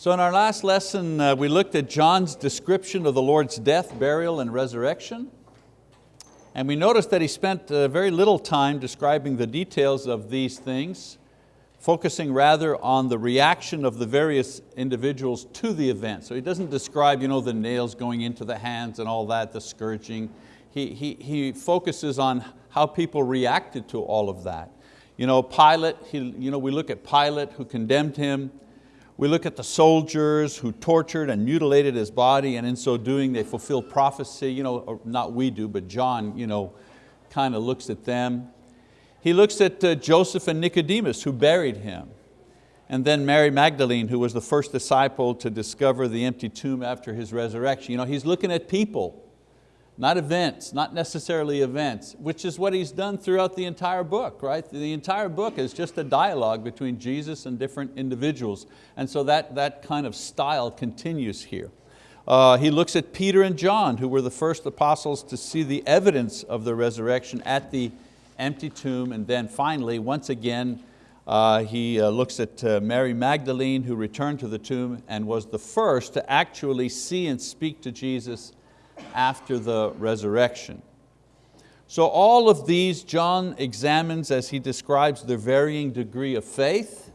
So in our last lesson, uh, we looked at John's description of the Lord's death, burial, and resurrection. And we noticed that he spent uh, very little time describing the details of these things, focusing rather on the reaction of the various individuals to the event. So he doesn't describe you know, the nails going into the hands and all that, the scourging. He, he, he focuses on how people reacted to all of that. You know, Pilate, he, you know, we look at Pilate who condemned him, we look at the soldiers who tortured and mutilated his body and in so doing they fulfilled prophecy, you know, not we do, but John you know, kind of looks at them. He looks at uh, Joseph and Nicodemus who buried him. And then Mary Magdalene, who was the first disciple to discover the empty tomb after his resurrection. You know, he's looking at people not events, not necessarily events, which is what he's done throughout the entire book, right? The entire book is just a dialogue between Jesus and different individuals. And so that, that kind of style continues here. Uh, he looks at Peter and John, who were the first apostles to see the evidence of the resurrection at the empty tomb. And then finally, once again, uh, he uh, looks at uh, Mary Magdalene, who returned to the tomb and was the first to actually see and speak to Jesus after the resurrection. So all of these John examines as he describes their varying degree of faith,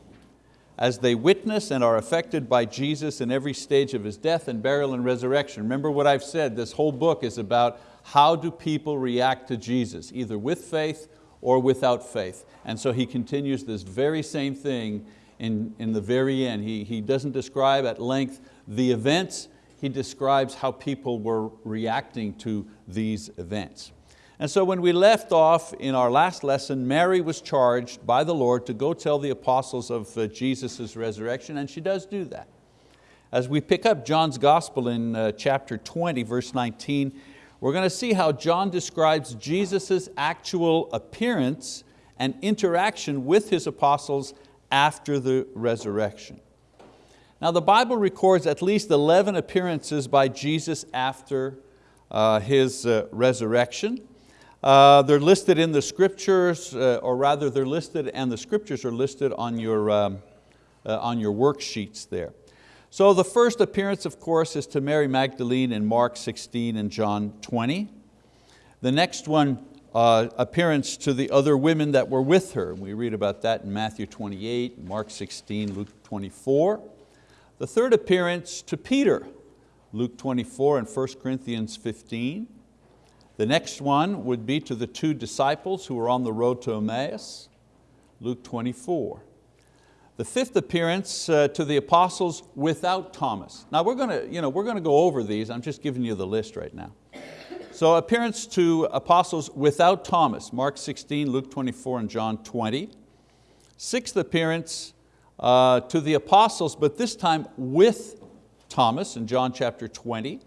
as they witness and are affected by Jesus in every stage of His death and burial and resurrection. Remember what I've said, this whole book is about how do people react to Jesus, either with faith or without faith. And so he continues this very same thing in, in the very end. He, he doesn't describe at length the events, he describes how people were reacting to these events. And so when we left off in our last lesson, Mary was charged by the Lord to go tell the apostles of uh, Jesus' resurrection, and she does do that. As we pick up John's gospel in uh, chapter 20, verse 19, we're going to see how John describes Jesus' actual appearance and interaction with his apostles after the resurrection. Now the Bible records at least 11 appearances by Jesus after uh, His uh, resurrection. Uh, they're listed in the scriptures, uh, or rather they're listed and the scriptures are listed on your, um, uh, on your worksheets there. So the first appearance, of course, is to Mary Magdalene in Mark 16 and John 20. The next one, uh, appearance to the other women that were with her. We read about that in Matthew 28, Mark 16, Luke 24. The third appearance to Peter, Luke 24 and 1 Corinthians 15. The next one would be to the two disciples who were on the road to Emmaus, Luke 24. The fifth appearance uh, to the apostles without Thomas. Now we're going, to, you know, we're going to go over these, I'm just giving you the list right now. So appearance to apostles without Thomas, Mark 16, Luke 24, and John 20. Sixth appearance uh, to the apostles, but this time with Thomas in John chapter 20.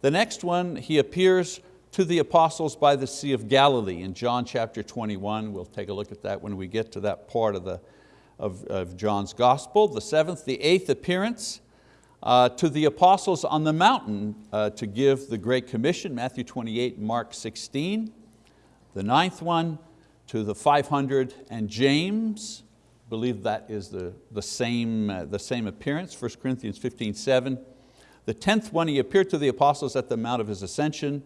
The next one, he appears to the apostles by the Sea of Galilee in John chapter 21. We'll take a look at that when we get to that part of, the, of, of John's gospel. The seventh, the eighth appearance uh, to the apostles on the mountain uh, to give the Great Commission, Matthew 28, Mark 16. The ninth one to the 500 and James, believe that is the, the, same, uh, the same appearance, 1 Corinthians 15, 7. The tenth one, he appeared to the apostles at the Mount of his ascension,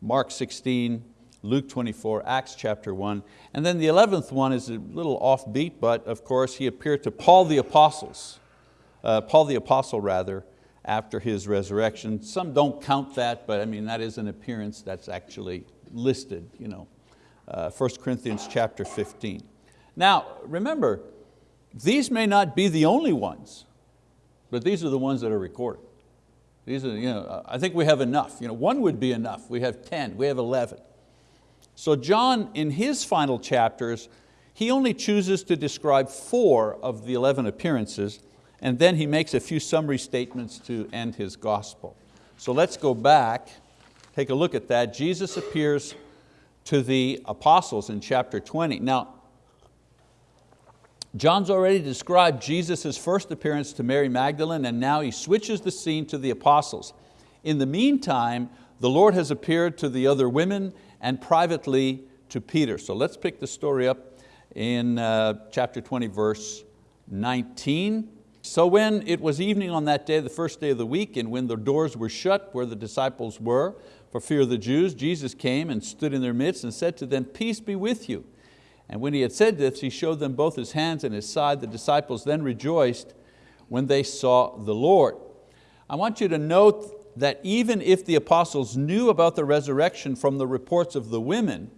Mark 16, Luke 24, Acts chapter 1. And then the 11th one is a little offbeat, but of course he appeared to Paul the apostles, uh, Paul the apostle rather, after his resurrection. Some don't count that, but I mean that is an appearance that's actually listed, you know, uh, 1 Corinthians chapter 15. Now remember, these may not be the only ones, but these are the ones that are recorded. These are, you know, I think we have enough. You know, one would be enough. We have 10, we have 11. So John, in his final chapters, he only chooses to describe four of the 11 appearances, and then he makes a few summary statements to end his gospel. So let's go back, take a look at that. Jesus appears to the apostles in chapter 20. Now, John's already described Jesus' first appearance to Mary Magdalene and now he switches the scene to the apostles. In the meantime, the Lord has appeared to the other women and privately to Peter. So let's pick the story up in uh, chapter 20, verse 19. So when it was evening on that day, the first day of the week, and when the doors were shut where the disciples were, for fear of the Jews, Jesus came and stood in their midst and said to them, peace be with you. And when he had said this, he showed them both his hands and his side. The disciples then rejoiced when they saw the Lord. I want you to note that even if the apostles knew about the resurrection from the reports of the women,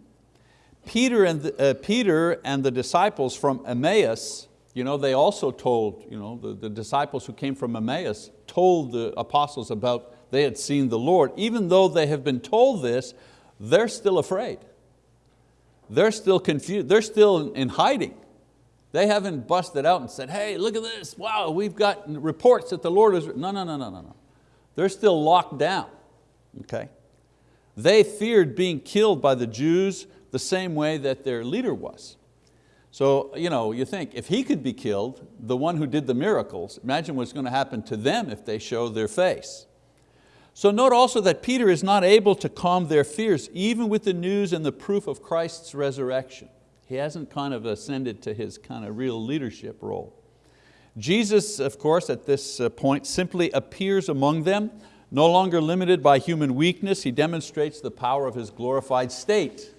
Peter and the, uh, Peter and the disciples from Emmaus you know, they also told, you know, the, the disciples who came from Emmaus told the apostles about they had seen the Lord. Even though they have been told this, they're still afraid. They're still confused, they're still in hiding. They haven't busted out and said, hey, look at this, wow, we've got reports that the Lord is, no, no, no, no, no, no. They're still locked down, okay? They feared being killed by the Jews the same way that their leader was. So you, know, you think, if he could be killed, the one who did the miracles, imagine what's going to happen to them if they show their face. So note also that Peter is not able to calm their fears, even with the news and the proof of Christ's resurrection. He hasn't kind of ascended to his kind of real leadership role. Jesus, of course, at this uh, point simply appears among them, no longer limited by human weakness, he demonstrates the power of his glorified state.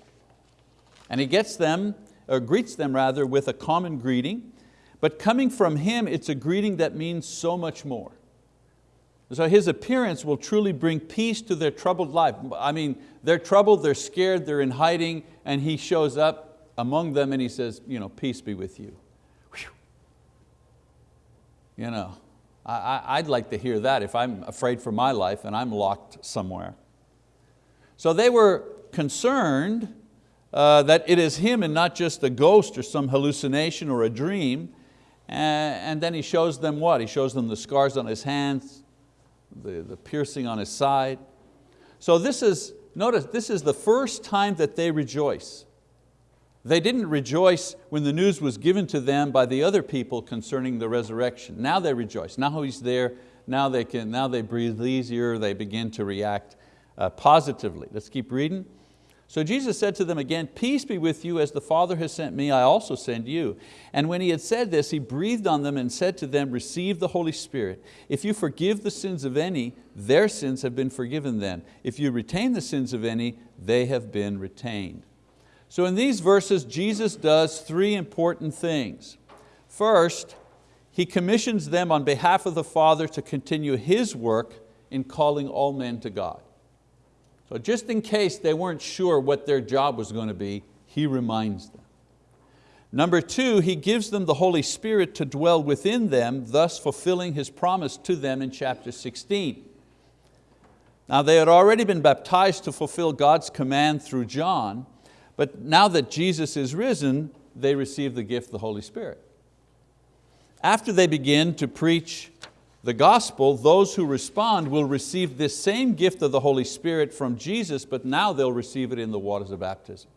And he gets them or greets them rather with a common greeting, but coming from him, it's a greeting that means so much more. So his appearance will truly bring peace to their troubled life. I mean, they're troubled, they're scared, they're in hiding, and he shows up among them and he says, you know, peace be with you. Whew. You know, I, would like to hear that if I'm afraid for my life and I'm locked somewhere. So they were concerned uh, that it is him and not just a ghost or some hallucination or a dream. And then he shows them what? He shows them the scars on his hands, the, the piercing on his side. So this is, notice, this is the first time that they rejoice. They didn't rejoice when the news was given to them by the other people concerning the resurrection. Now they rejoice, now he's there, now they, can, now they breathe easier, they begin to react uh, positively. Let's keep reading. So Jesus said to them again, peace be with you, as the Father has sent me, I also send you. And when he had said this, he breathed on them and said to them, receive the Holy Spirit. If you forgive the sins of any, their sins have been forgiven them. If you retain the sins of any, they have been retained. So in these verses, Jesus does three important things. First, He commissions them on behalf of the Father to continue His work in calling all men to God. So just in case they weren't sure what their job was going to be, he reminds them. Number two, he gives them the Holy Spirit to dwell within them, thus fulfilling his promise to them in chapter 16. Now they had already been baptized to fulfill God's command through John, but now that Jesus is risen, they receive the gift of the Holy Spirit. After they begin to preach the gospel, those who respond will receive this same gift of the Holy Spirit from Jesus, but now they'll receive it in the waters of baptism.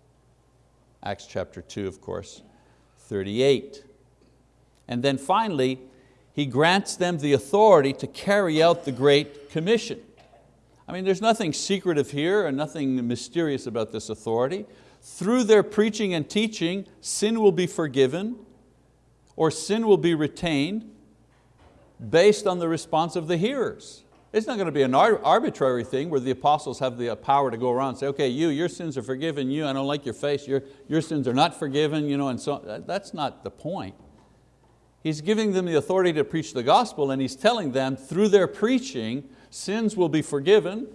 Acts chapter 2, of course, 38. And then finally, He grants them the authority to carry out the Great Commission. I mean, there's nothing secretive here and nothing mysterious about this authority. Through their preaching and teaching, sin will be forgiven or sin will be retained based on the response of the hearers. It's not going to be an arbitrary thing where the apostles have the uh, power to go around and say, okay, you, your sins are forgiven, you, I don't like your face, your, your sins are not forgiven, you know, and so uh, that's not the point. He's giving them the authority to preach the gospel and He's telling them through their preaching, sins will be forgiven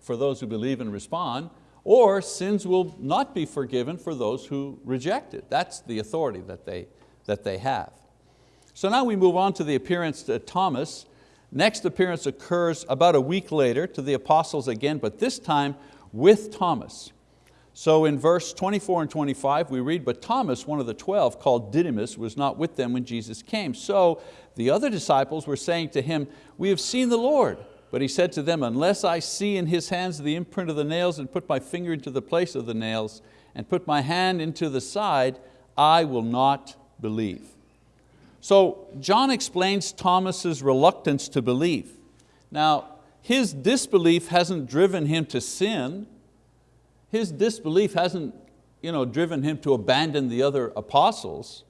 for those who believe and respond, or sins will not be forgiven for those who reject it. That's the authority that they, that they have. So now we move on to the appearance to Thomas. Next appearance occurs about a week later to the apostles again, but this time with Thomas. So in verse 24 and 25 we read, but Thomas, one of the 12, called Didymus, was not with them when Jesus came. So the other disciples were saying to him, we have seen the Lord. But he said to them, unless I see in his hands the imprint of the nails and put my finger into the place of the nails and put my hand into the side, I will not believe. So John explains Thomas's reluctance to believe. Now, his disbelief hasn't driven him to sin. His disbelief hasn't you know, driven him to abandon the other apostles.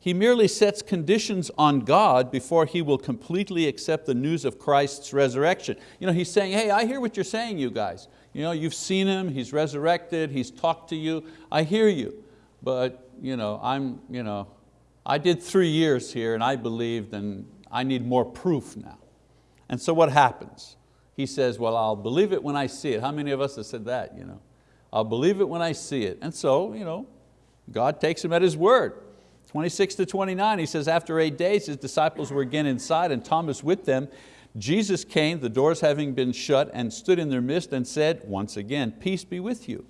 He merely sets conditions on God before he will completely accept the news of Christ's resurrection. You know, he's saying, hey, I hear what you're saying, you guys. You know, you've seen Him, He's resurrected, He's talked to you, I hear you. But you know, I'm, you know, I did three years here and I believed and I need more proof now. And so what happens? He says, well, I'll believe it when I see it. How many of us have said that? You know? I'll believe it when I see it. And so, you know, God takes him at his word. 26 to 29, he says, after eight days, his disciples were again inside and Thomas with them. Jesus came, the doors having been shut, and stood in their midst and said, once again, peace be with you.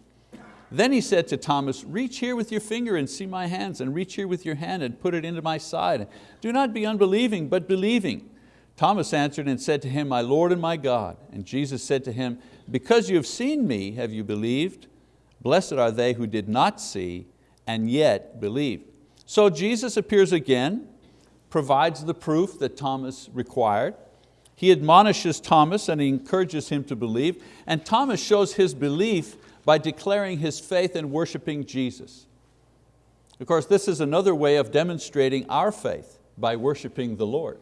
Then he said to Thomas, reach here with your finger and see my hands, and reach here with your hand and put it into my side. Do not be unbelieving, but believing. Thomas answered and said to him, my Lord and my God. And Jesus said to him, because you have seen me, have you believed? Blessed are they who did not see and yet believed. So Jesus appears again, provides the proof that Thomas required. He admonishes Thomas and he encourages him to believe, and Thomas shows his belief by declaring his faith and worshiping Jesus. Of course, this is another way of demonstrating our faith by worshiping the Lord.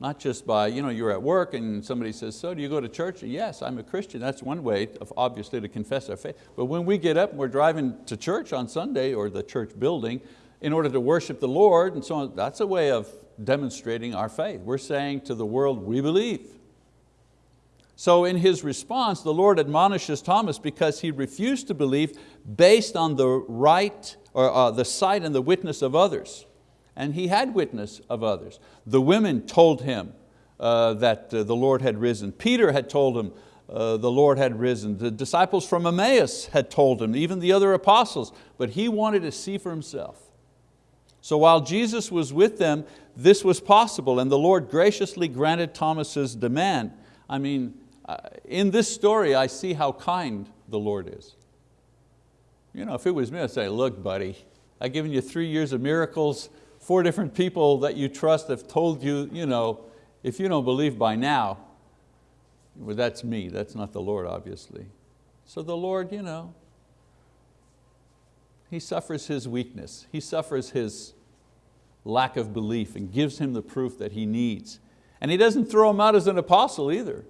Not just by, you know, you're at work and somebody says, so do you go to church? Yes, I'm a Christian. That's one way, of, obviously, to confess our faith. But when we get up and we're driving to church on Sunday or the church building in order to worship the Lord and so on, that's a way of demonstrating our faith. We're saying to the world, we believe. So in his response, the Lord admonishes Thomas because he refused to believe based on the right, or uh, the sight and the witness of others. And he had witness of others. The women told him uh, that uh, the Lord had risen. Peter had told him uh, the Lord had risen. The disciples from Emmaus had told him, even the other apostles, but he wanted to see for himself. So while Jesus was with them, this was possible and the Lord graciously granted Thomas's demand. I mean, Uh, in this story I see how kind the Lord is. You know, if it was me, I'd say, look buddy, I've given you three years of miracles, four different people that you trust have told you, you know, if you don't believe by now, well that's me, that's not the Lord obviously. So the Lord, you know, He suffers His weakness, He suffers His lack of belief and gives him the proof that he needs. And he doesn't throw him out as an apostle either.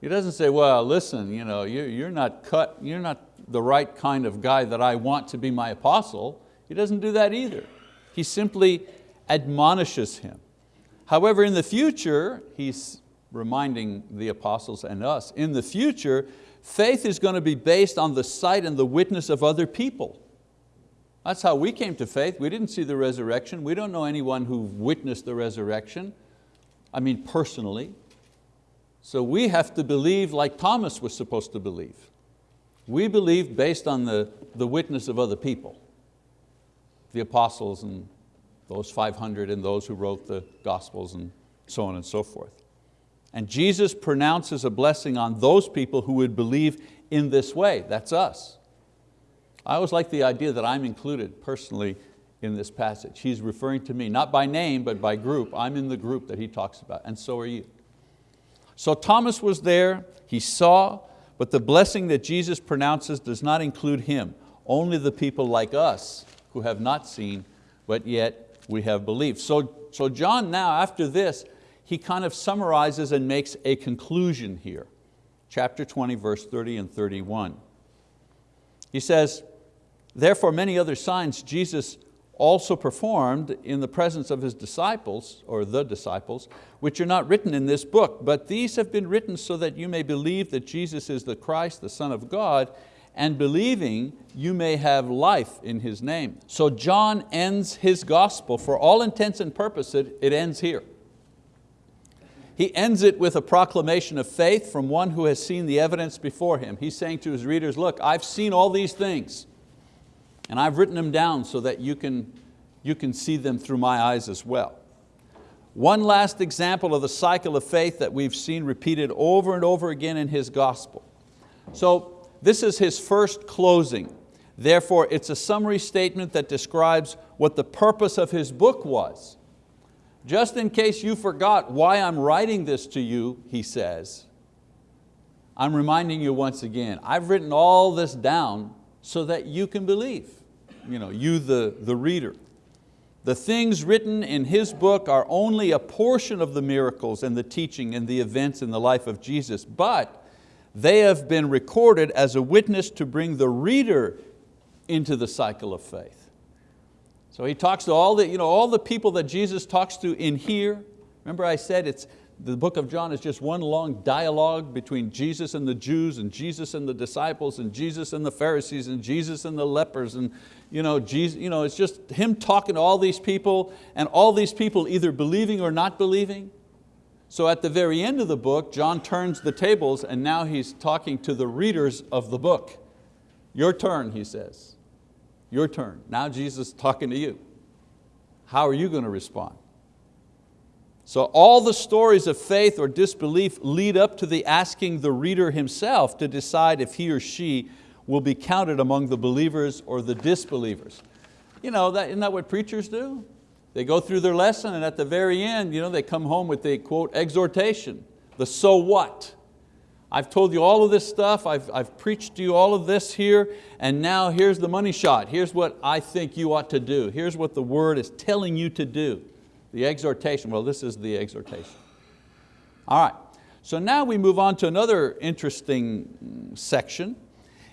He doesn't say, well, listen, you know, you're not cut, you're not the right kind of guy that I want to be my apostle. He doesn't do that either. He simply admonishes him. However, in the future, he's reminding the apostles and us, in the future, faith is going to be based on the sight and the witness of other people. That's how we came to faith. We didn't see the resurrection. We don't know anyone who witnessed the resurrection. I mean personally. So we have to believe like Thomas was supposed to believe. We believe based on the, the witness of other people. The apostles and those 500 and those who wrote the gospels and so on and so forth. And Jesus pronounces a blessing on those people who would believe in this way, that's us. I always like the idea that I'm included personally in this passage. He's referring to me, not by name, but by group. I'm in the group that he talks about, and so are you. So Thomas was there, he saw, but the blessing that Jesus pronounces does not include him, only the people like us who have not seen, but yet we have believed. So, so John now, after this, he kind of summarizes and makes a conclusion here. Chapter 20, verse 30 and 31. He says, Therefore many other signs Jesus also performed in the presence of His disciples, or the disciples, which are not written in this book, but these have been written so that you may believe that Jesus is the Christ, the Son of God, and believing you may have life in His name. So John ends his gospel, for all intents and purposes, it ends here. He ends it with a proclamation of faith from one who has seen the evidence before him. He's saying to his readers, look, I've seen all these things. And I've written them down so that you can, you can see them through my eyes as well. One last example of the cycle of faith that we've seen repeated over and over again in his gospel. So this is his first closing. Therefore, it's a summary statement that describes what the purpose of his book was. Just in case you forgot why I'm writing this to you, he says, I'm reminding you once again, I've written all this down so that you can believe you know, you the, the reader. The things written in his book are only a portion of the miracles and the teaching and the events in the life of Jesus, but they have been recorded as a witness to bring the reader into the cycle of faith. So he talks to all the, you know, all the people that Jesus talks to in here. Remember I said it's, the book of John is just one long dialogue between Jesus and the Jews and Jesus and the disciples and Jesus and the Pharisees and Jesus and the lepers and you know, Jesus, you know, it's just him talking to all these people and all these people either believing or not believing. So at the very end of the book, John turns the tables and now he's talking to the readers of the book. Your turn, he says. Your turn. Now Jesus is talking to you. How are you going to respond? So all the stories of faith or disbelief lead up to the asking the reader himself to decide if he or she will be counted among the believers or the disbelievers. You know, that, isn't that what preachers do? They go through their lesson and at the very end, you know, they come home with the quote, exhortation, the so what. I've told you all of this stuff, I've, I've preached to you all of this here, and now here's the money shot. Here's what I think you ought to do. Here's what the word is telling you to do. The exhortation, well this is the exhortation. All right, so now we move on to another interesting section.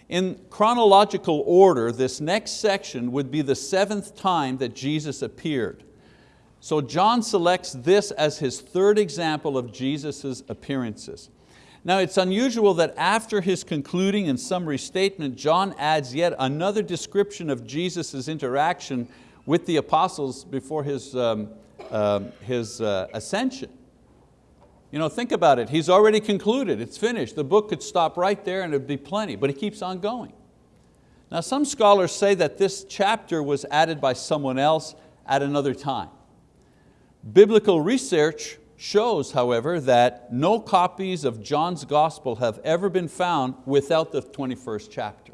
In chronological order, this next section would be the seventh time that Jesus appeared. So John selects this as his third example of Jesus' appearances. Now it's unusual that after his concluding and summary statement, John adds yet another description of Jesus' interaction with the apostles before his um, um, his uh, ascension. You know, think about it, he's already concluded, it's finished. The book could stop right there and it'd be plenty, but he keeps on going. Now some scholars say that this chapter was added by someone else at another time. Biblical research shows, however, that no copies of John's gospel have ever been found without the 21st chapter.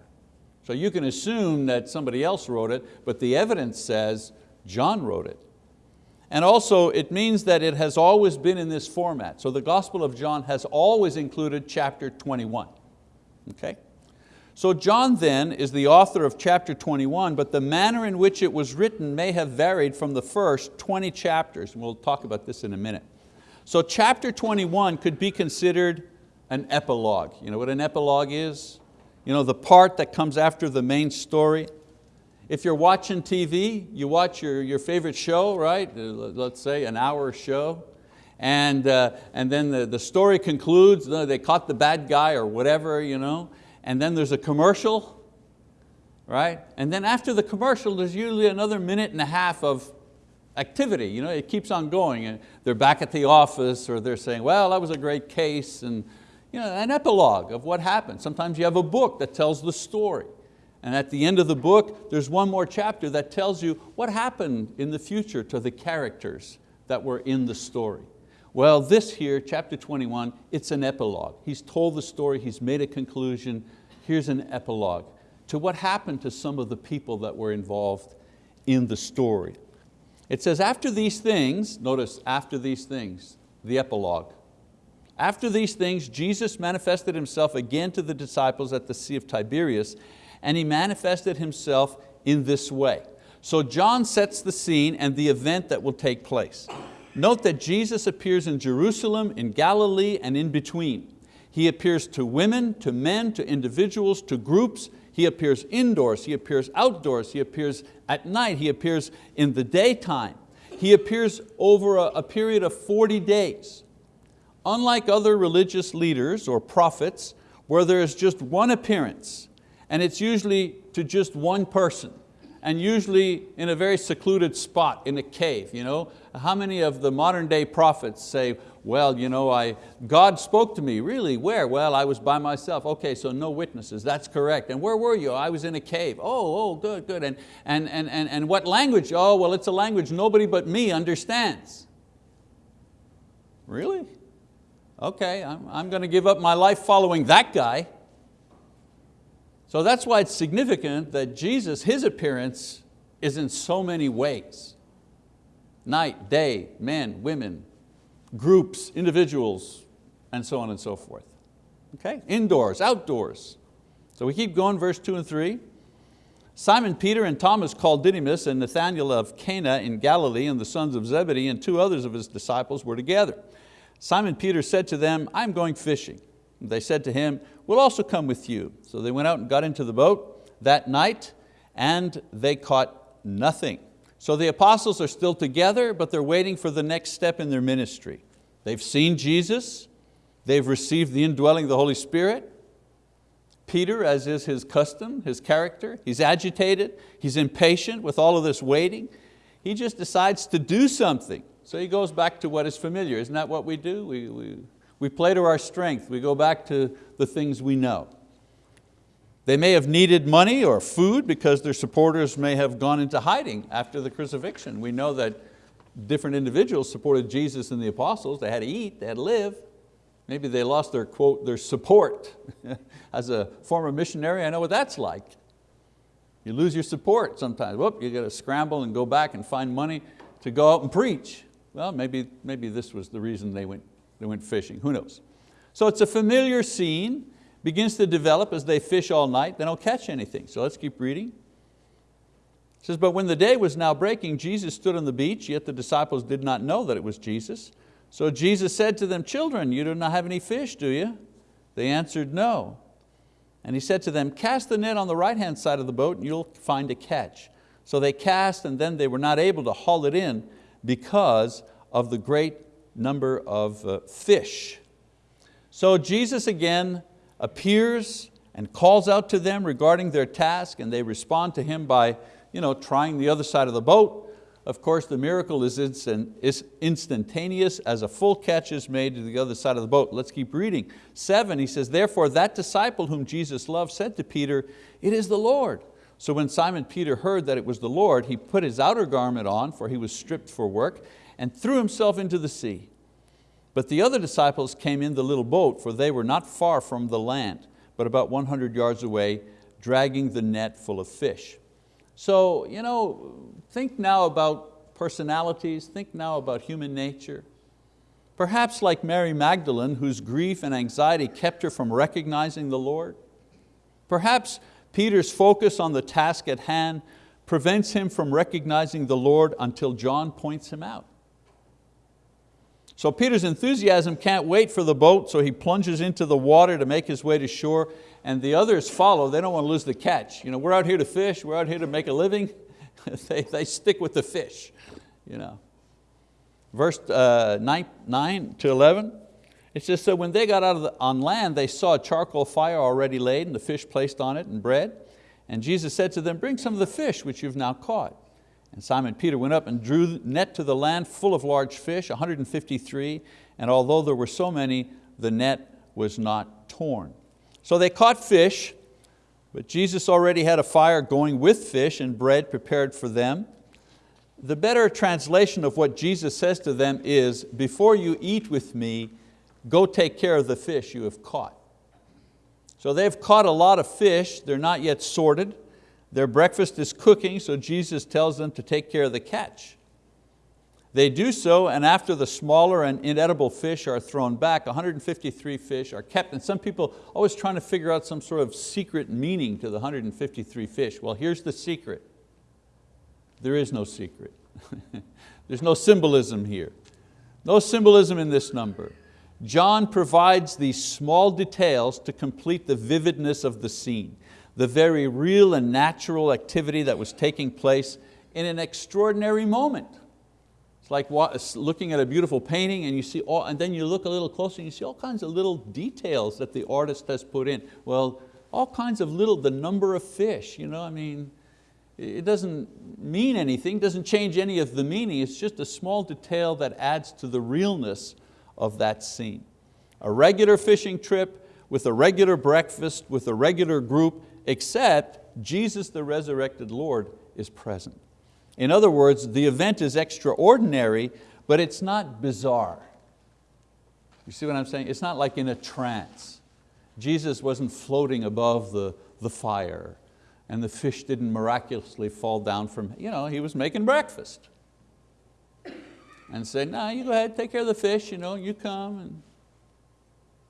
So you can assume that somebody else wrote it, but the evidence says John wrote it. And also it means that it has always been in this format. So the Gospel of John has always included chapter 21. Okay? So John then is the author of chapter 21, but the manner in which it was written may have varied from the first 20 chapters. And we'll talk about this in a minute. So chapter 21 could be considered an epilogue. You know what an epilogue is? You know, the part that comes after the main story. If you're watching TV, you watch your, your favorite show, right? Uh, let's say an hour show, and, uh, and then the, the story concludes, they caught the bad guy or whatever, you know, and then there's a commercial, right? And then after the commercial, there's usually another minute and a half of activity. You know, it keeps on going. And they're back at the office or they're saying, well, that was a great case, and you know, an epilogue of what happened. Sometimes you have a book that tells the story. And at the end of the book, there's one more chapter that tells you what happened in the future to the characters that were in the story. Well, this here, chapter 21, it's an epilogue. He's told the story, he's made a conclusion. Here's an epilogue to what happened to some of the people that were involved in the story. It says, after these things, notice, after these things, the epilogue. After these things, Jesus manifested Himself again to the disciples at the Sea of Tiberias, and He manifested Himself in this way. So John sets the scene and the event that will take place. Note that Jesus appears in Jerusalem, in Galilee, and in between. He appears to women, to men, to individuals, to groups. He appears indoors, He appears outdoors, He appears at night, He appears in the daytime. He appears over a, a period of 40 days. Unlike other religious leaders or prophets, where there is just one appearance, and it's usually to just one person and usually in a very secluded spot in a cave. You know? How many of the modern day prophets say, well, you know, I, God spoke to me, really, where? Well, I was by myself. Okay, so no witnesses, that's correct. And where were you? I was in a cave. Oh, oh, good, good. And, and, and, and, and what language? Oh, well, it's a language nobody but me understands. Really? Okay, I'm, I'm going to give up my life following that guy. So that's why it's significant that Jesus, His appearance is in so many ways. Night, day, men, women, groups, individuals, and so on and so forth. Okay, indoors, outdoors. So we keep going, verse two and three. Simon Peter and Thomas called Didymus and Nathanael of Cana in Galilee and the sons of Zebedee and two others of his disciples were together. Simon Peter said to them, I'm going fishing. They said to him, we'll also come with you. So they went out and got into the boat that night and they caught nothing. So the apostles are still together, but they're waiting for the next step in their ministry. They've seen Jesus, they've received the indwelling of the Holy Spirit. Peter, as is his custom, his character, he's agitated, he's impatient with all of this waiting. He just decides to do something. So he goes back to what is familiar. Isn't that what we do? We, we, we play to our strength. We go back to the things we know. They may have needed money or food because their supporters may have gone into hiding after the crucifixion. We know that different individuals supported Jesus and the apostles. They had to eat, they had to live. Maybe they lost their, quote, their support. As a former missionary, I know what that's like. You lose your support sometimes. Whoop, you got to scramble and go back and find money to go out and preach. Well, maybe, maybe this was the reason they went, they went fishing, who knows. So it's a familiar scene, begins to develop as they fish all night, they don't catch anything. So let's keep reading. It says, but when the day was now breaking, Jesus stood on the beach, yet the disciples did not know that it was Jesus. So Jesus said to them, children, you do not have any fish, do you? They answered, no. And he said to them, cast the net on the right-hand side of the boat and you'll find a catch. So they cast and then they were not able to haul it in because of the great number of uh, fish. So Jesus again appears and calls out to them regarding their task and they respond to Him by you know, trying the other side of the boat. Of course, the miracle is instantaneous as a full catch is made to the other side of the boat. Let's keep reading. Seven, he says, therefore that disciple whom Jesus loved said to Peter, it is the Lord. So when Simon Peter heard that it was the Lord, he put his outer garment on, for he was stripped for work, and threw himself into the sea. But the other disciples came in the little boat, for they were not far from the land, but about 100 yards away, dragging the net full of fish. So you know, think now about personalities, think now about human nature. Perhaps like Mary Magdalene, whose grief and anxiety kept her from recognizing the Lord. Perhaps Peter's focus on the task at hand prevents him from recognizing the Lord until John points him out. So Peter's enthusiasm can't wait for the boat, so he plunges into the water to make his way to shore, and the others follow. They don't want to lose the catch. You know, we're out here to fish, we're out here to make a living. they, they stick with the fish. You know. Verse uh, nine, 9 to 11, it says, so when they got out the, on land, they saw a charcoal fire already laid and the fish placed on it and bread. And Jesus said to them, bring some of the fish which you've now caught. And Simon Peter went up and drew net to the land full of large fish, 153, and although there were so many, the net was not torn. So they caught fish, but Jesus already had a fire going with fish and bread prepared for them. The better translation of what Jesus says to them is, before you eat with me, go take care of the fish you have caught. So they've caught a lot of fish, they're not yet sorted. Their breakfast is cooking, so Jesus tells them to take care of the catch. They do so, and after the smaller and inedible fish are thrown back, 153 fish are kept. And some people always trying to figure out some sort of secret meaning to the 153 fish. Well, here's the secret. There is no secret. There's no symbolism here. No symbolism in this number. John provides these small details to complete the vividness of the scene the very real and natural activity that was taking place in an extraordinary moment. It's like looking at a beautiful painting and you see all, and then you look a little closer and you see all kinds of little details that the artist has put in. Well, all kinds of little, the number of fish, you know, I mean, it doesn't mean anything, doesn't change any of the meaning, it's just a small detail that adds to the realness of that scene. A regular fishing trip with a regular breakfast, with a regular group, except Jesus the resurrected Lord is present. In other words, the event is extraordinary, but it's not bizarre. You see what I'm saying? It's not like in a trance. Jesus wasn't floating above the, the fire and the fish didn't miraculously fall down from, you know, he was making breakfast. And said, no, you go ahead, take care of the fish, you, know, you come. And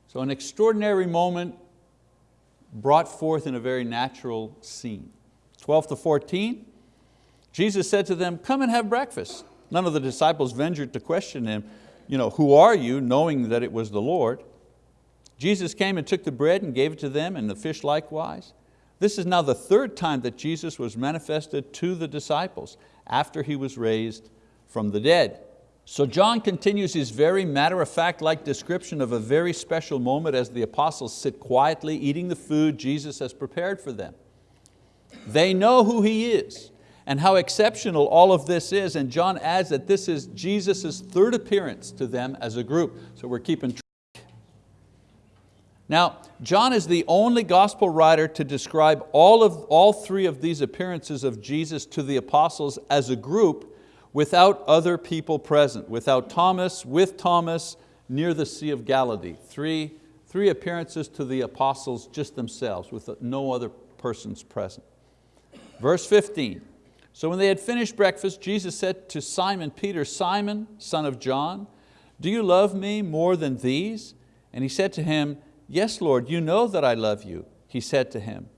so an extraordinary moment brought forth in a very natural scene. 12 to 14, Jesus said to them, come and have breakfast. None of the disciples ventured to question him, you know, who are you, knowing that it was the Lord. Jesus came and took the bread and gave it to them and the fish likewise. This is now the third time that Jesus was manifested to the disciples after He was raised from the dead. So John continues his very matter-of-fact-like description of a very special moment as the apostles sit quietly eating the food Jesus has prepared for them. They know who He is and how exceptional all of this is, and John adds that this is Jesus' third appearance to them as a group, so we're keeping track. Now, John is the only gospel writer to describe all, of, all three of these appearances of Jesus to the apostles as a group without other people present, without Thomas, with Thomas, near the Sea of Galilee. Three, three appearances to the apostles just themselves, with no other persons present. Verse 15, so when they had finished breakfast, Jesus said to Simon Peter, Simon, son of John, do you love me more than these? And he said to him, yes, Lord, you know that I love you. He said to him,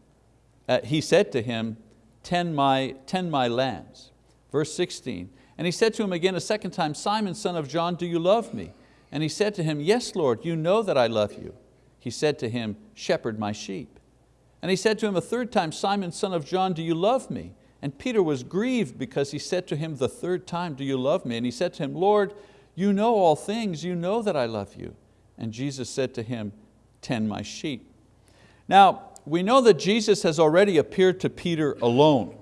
uh, he said to him, tend my, tend my lambs. Verse 16, and he said to him again a second time, Simon, son of John, do you love me? And he said to him, yes, Lord, you know that I love you. He said to him, shepherd my sheep. And he said to him a third time, Simon, son of John, do you love me? And Peter was grieved because he said to him the third time, do you love me? And he said to him, Lord, you know all things, you know that I love you. And Jesus said to him, tend my sheep. Now, we know that Jesus has already appeared to Peter alone.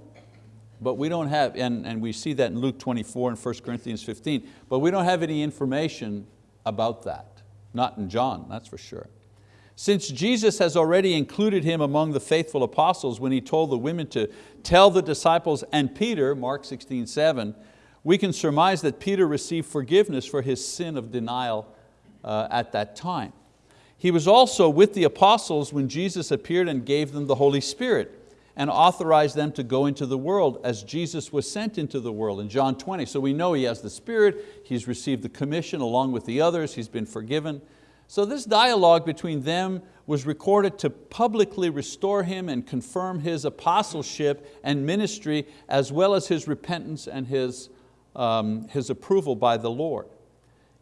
But we don't have, and, and we see that in Luke 24 and 1 Corinthians 15, but we don't have any information about that. Not in John, that's for sure. Since Jesus has already included him among the faithful apostles when he told the women to tell the disciples and Peter, Mark 16, 7, we can surmise that Peter received forgiveness for his sin of denial uh, at that time. He was also with the apostles when Jesus appeared and gave them the Holy Spirit and authorized them to go into the world as Jesus was sent into the world in John 20. So we know he has the Spirit, he's received the commission along with the others, he's been forgiven. So this dialogue between them was recorded to publicly restore him and confirm his apostleship and ministry as well as his repentance and his, um, his approval by the Lord.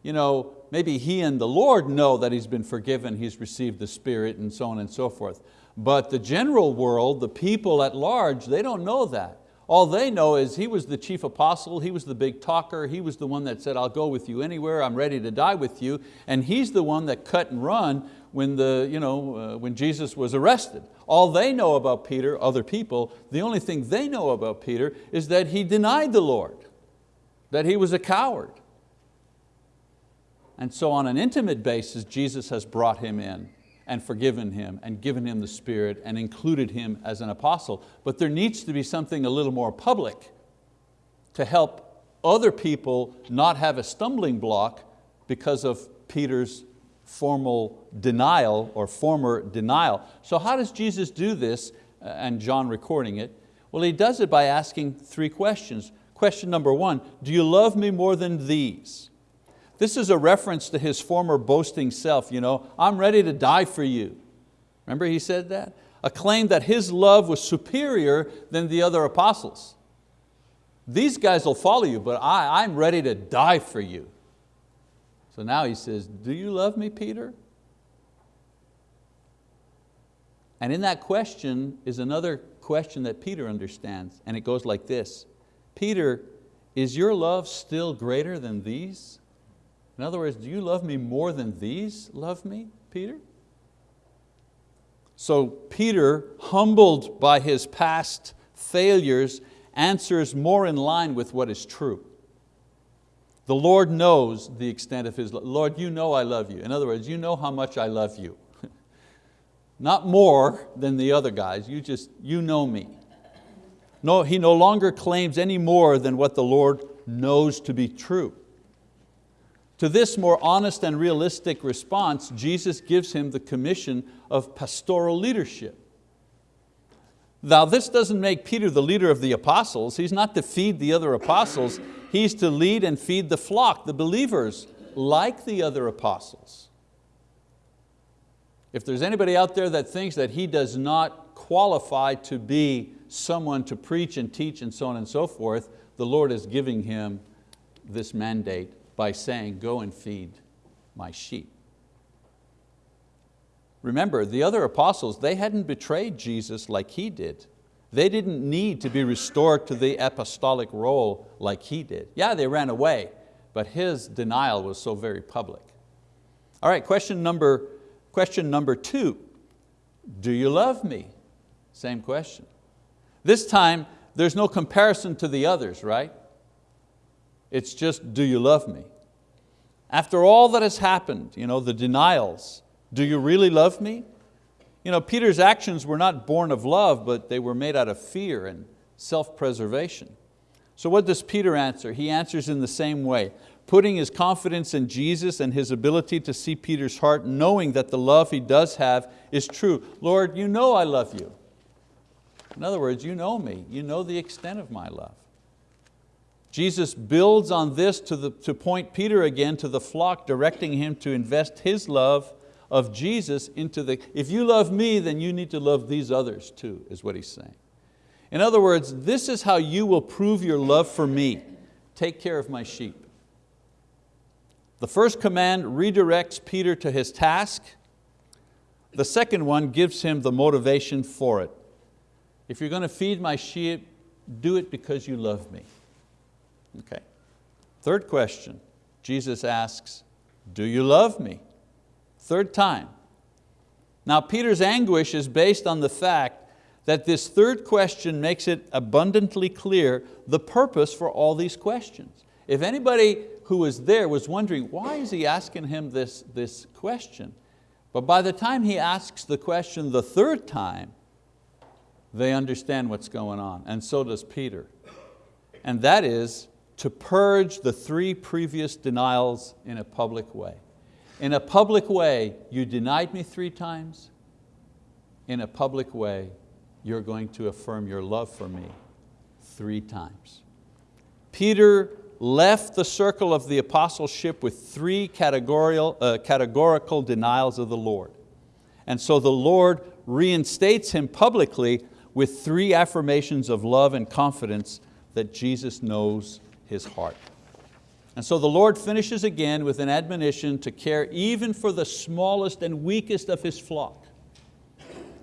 You know, maybe he and the Lord know that he's been forgiven, he's received the Spirit and so on and so forth. But the general world, the people at large, they don't know that. All they know is he was the chief apostle, he was the big talker, he was the one that said, I'll go with you anywhere, I'm ready to die with you. And he's the one that cut and run when, the, you know, uh, when Jesus was arrested. All they know about Peter, other people, the only thing they know about Peter is that he denied the Lord, that he was a coward. And so on an intimate basis, Jesus has brought him in and forgiven him and given him the Spirit and included him as an apostle. But there needs to be something a little more public to help other people not have a stumbling block because of Peter's formal denial or former denial. So how does Jesus do this uh, and John recording it? Well, he does it by asking three questions. Question number one, do you love me more than these? This is a reference to his former boasting self, you know, I'm ready to die for you. Remember he said that? A claim that his love was superior than the other apostles. These guys will follow you, but I, I'm ready to die for you. So now he says, do you love me, Peter? And in that question is another question that Peter understands, and it goes like this. Peter, is your love still greater than these? In other words, do you love me more than these love me, Peter? So Peter, humbled by his past failures, answers more in line with what is true. The Lord knows the extent of His love. Lord, you know I love you. In other words, you know how much I love you. Not more than the other guys, you just, you know me. No, he no longer claims any more than what the Lord knows to be true. To this more honest and realistic response, Jesus gives him the commission of pastoral leadership. Now this doesn't make Peter the leader of the apostles. He's not to feed the other apostles. He's to lead and feed the flock, the believers, like the other apostles. If there's anybody out there that thinks that he does not qualify to be someone to preach and teach and so on and so forth, the Lord is giving him this mandate by saying, go and feed my sheep. Remember, the other apostles, they hadn't betrayed Jesus like he did. They didn't need to be restored to the apostolic role like he did. Yeah, they ran away, but his denial was so very public. All right, question number, question number two, do you love me? Same question. This time, there's no comparison to the others, right? It's just, do you love me? After all that has happened, you know, the denials, do you really love me? You know, Peter's actions were not born of love, but they were made out of fear and self-preservation. So what does Peter answer? He answers in the same way, putting his confidence in Jesus and his ability to see Peter's heart, knowing that the love he does have is true. Lord, you know I love you. In other words, you know me, you know the extent of my love. Jesus builds on this to, the, to point Peter again to the flock, directing him to invest his love of Jesus into the, if you love me, then you need to love these others too, is what he's saying. In other words, this is how you will prove your love for me. Take care of my sheep. The first command redirects Peter to his task. The second one gives him the motivation for it. If you're going to feed my sheep, do it because you love me. Okay. Third question, Jesus asks, do you love me? Third time. Now Peter's anguish is based on the fact that this third question makes it abundantly clear the purpose for all these questions. If anybody who was there was wondering, why is he asking him this, this question? But by the time he asks the question the third time, they understand what's going on, and so does Peter. And that is, to purge the three previous denials in a public way. In a public way, you denied me three times. In a public way, you're going to affirm your love for me three times. Peter left the circle of the apostleship with three categorical, uh, categorical denials of the Lord. And so the Lord reinstates him publicly with three affirmations of love and confidence that Jesus knows his heart. And so the Lord finishes again with an admonition to care even for the smallest and weakest of His flock.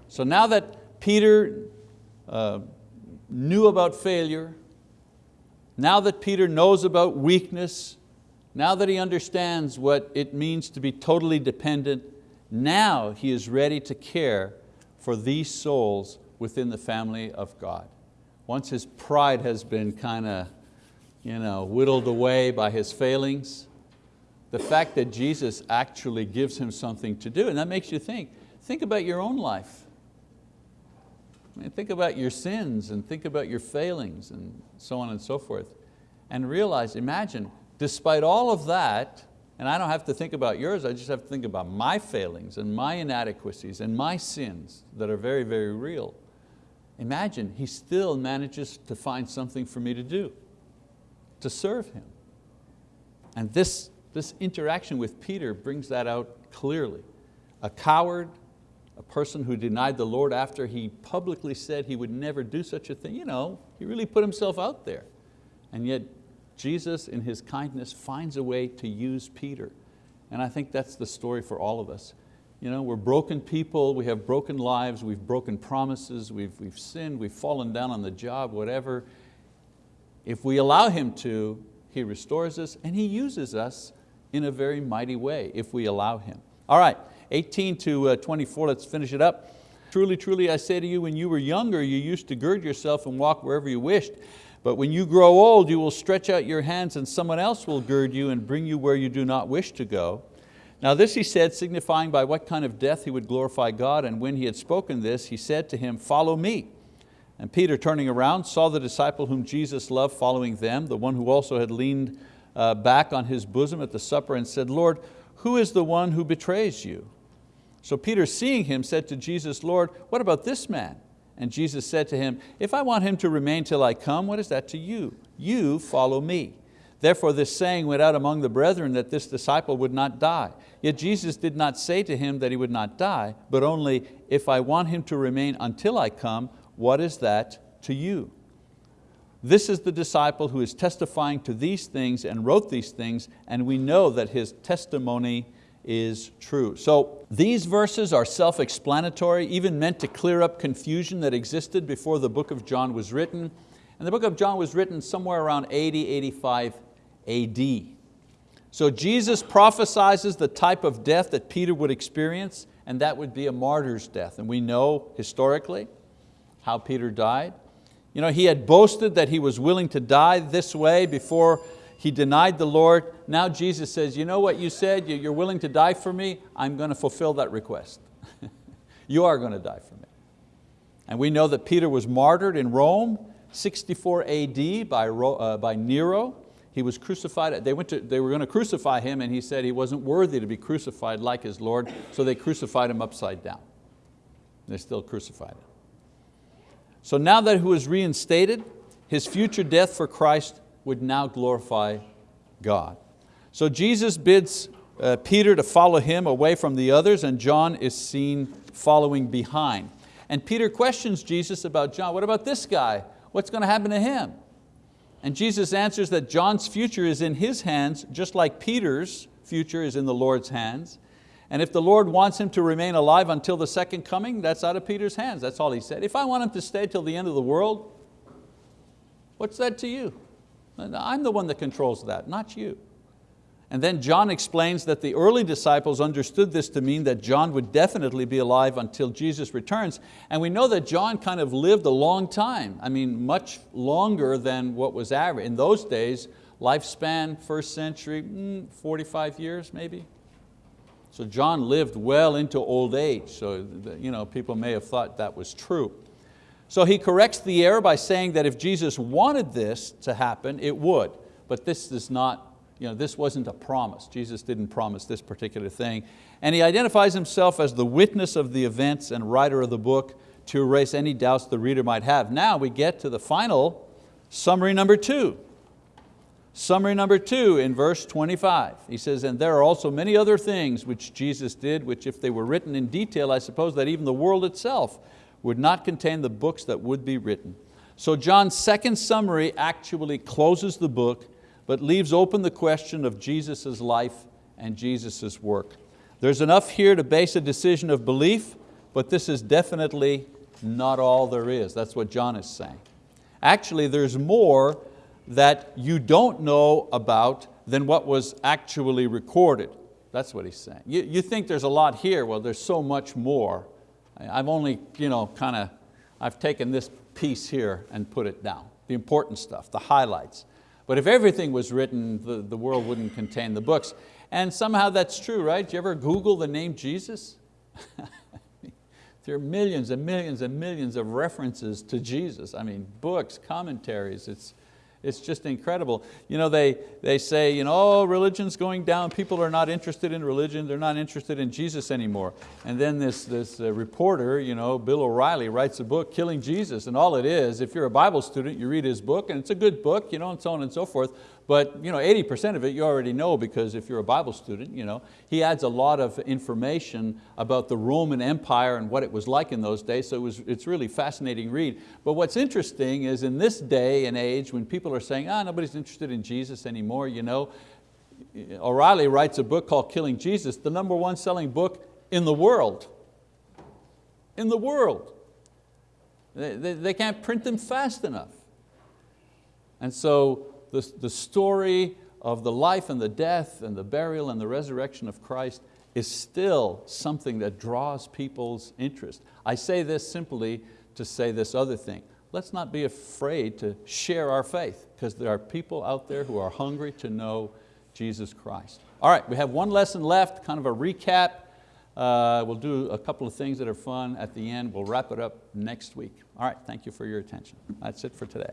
So now that Peter uh, knew about failure, now that Peter knows about weakness, now that he understands what it means to be totally dependent, now he is ready to care for these souls within the family of God. Once his pride has been kind of you know, whittled away by his failings. The fact that Jesus actually gives him something to do, and that makes you think, think about your own life. I mean, think about your sins and think about your failings and so on and so forth. And realize, imagine, despite all of that, and I don't have to think about yours, I just have to think about my failings and my inadequacies and my sins that are very, very real. Imagine, he still manages to find something for me to do to serve Him. And this, this interaction with Peter brings that out clearly. A coward, a person who denied the Lord after he publicly said he would never do such a thing. You know, he really put himself out there. And yet Jesus in His kindness finds a way to use Peter. And I think that's the story for all of us. You know, we're broken people, we have broken lives, we've broken promises, we've, we've sinned, we've fallen down on the job, whatever. If we allow Him to, He restores us and He uses us in a very mighty way if we allow Him. All right, 18 to uh, 24, let's finish it up. Truly, truly, I say to you, when you were younger, you used to gird yourself and walk wherever you wished. But when you grow old, you will stretch out your hands and someone else will gird you and bring you where you do not wish to go. Now this he said, signifying by what kind of death he would glorify God. And when he had spoken this, he said to him, follow me. And Peter turning around saw the disciple whom Jesus loved following them, the one who also had leaned uh, back on his bosom at the supper and said, Lord, who is the one who betrays you? So Peter seeing him said to Jesus, Lord, what about this man? And Jesus said to him, if I want him to remain till I come, what is that to you? You follow me. Therefore this saying went out among the brethren that this disciple would not die. Yet Jesus did not say to him that he would not die, but only, if I want him to remain until I come, what is that to you. This is the disciple who is testifying to these things and wrote these things, and we know that his testimony is true. So these verses are self-explanatory, even meant to clear up confusion that existed before the book of John was written. And the book of John was written somewhere around 80, 85 AD. So Jesus prophesizes the type of death that Peter would experience, and that would be a martyr's death. And we know historically how Peter died. You know, he had boasted that he was willing to die this way before he denied the Lord. Now Jesus says, you know what you said, you're willing to die for me, I'm going to fulfill that request. you are going to die for me. And we know that Peter was martyred in Rome, 64 AD by, uh, by Nero. He was crucified, they, went to, they were going to crucify him and he said he wasn't worthy to be crucified like his Lord, so they crucified him upside down. They still crucified him. So now that he was reinstated, his future death for Christ would now glorify God. So Jesus bids uh, Peter to follow him away from the others and John is seen following behind. And Peter questions Jesus about John, what about this guy? What's going to happen to him? And Jesus answers that John's future is in his hands, just like Peter's future is in the Lord's hands. And if the Lord wants him to remain alive until the second coming, that's out of Peter's hands. That's all he said. If I want him to stay till the end of the world, what's that to you? I'm the one that controls that, not you. And then John explains that the early disciples understood this to mean that John would definitely be alive until Jesus returns. And we know that John kind of lived a long time. I mean, much longer than what was average. In those days, lifespan, first century, mm, 45 years maybe. So John lived well into old age. So you know, people may have thought that was true. So he corrects the error by saying that if Jesus wanted this to happen, it would. But this is not, you know, this wasn't a promise. Jesus didn't promise this particular thing. And he identifies himself as the witness of the events and writer of the book to erase any doubts the reader might have. Now we get to the final summary number two. Summary number two in verse 25. He says, and there are also many other things which Jesus did, which if they were written in detail, I suppose that even the world itself would not contain the books that would be written. So John's second summary actually closes the book, but leaves open the question of Jesus' life and Jesus' work. There's enough here to base a decision of belief, but this is definitely not all there is. That's what John is saying. Actually, there's more that you don't know about than what was actually recorded. That's what he's saying. You, you think there's a lot here, well there's so much more I've only you know, kind of, I've taken this piece here and put it down, the important stuff, the highlights. But if everything was written, the, the world wouldn't contain the books. And somehow that's true, right? Did you ever Google the name Jesus? there are millions and millions and millions of references to Jesus. I mean, books, commentaries, it's, it's just incredible. You know, they, they say, you know, oh, religion's going down, people are not interested in religion, they're not interested in Jesus anymore. And then this, this uh, reporter, you know, Bill O'Reilly, writes a book, Killing Jesus, and all it is, if you're a Bible student, you read his book, and it's a good book, you know, and so on and so forth, but you know, 80% of it you already know because if you're a Bible student, you know, he adds a lot of information about the Roman Empire and what it was like in those days, so it was, it's really fascinating read. But what's interesting is in this day and age when people are saying, ah, nobody's interested in Jesus anymore, you know, O'Reilly writes a book called Killing Jesus, the number one selling book in the world. In the world. They, they, they can't print them fast enough. And so the, the story of the life and the death and the burial and the resurrection of Christ is still something that draws people's interest. I say this simply to say this other thing. Let's not be afraid to share our faith because there are people out there who are hungry to know Jesus Christ. All right, we have one lesson left, kind of a recap. Uh, we'll do a couple of things that are fun at the end. We'll wrap it up next week. All right, thank you for your attention. That's it for today.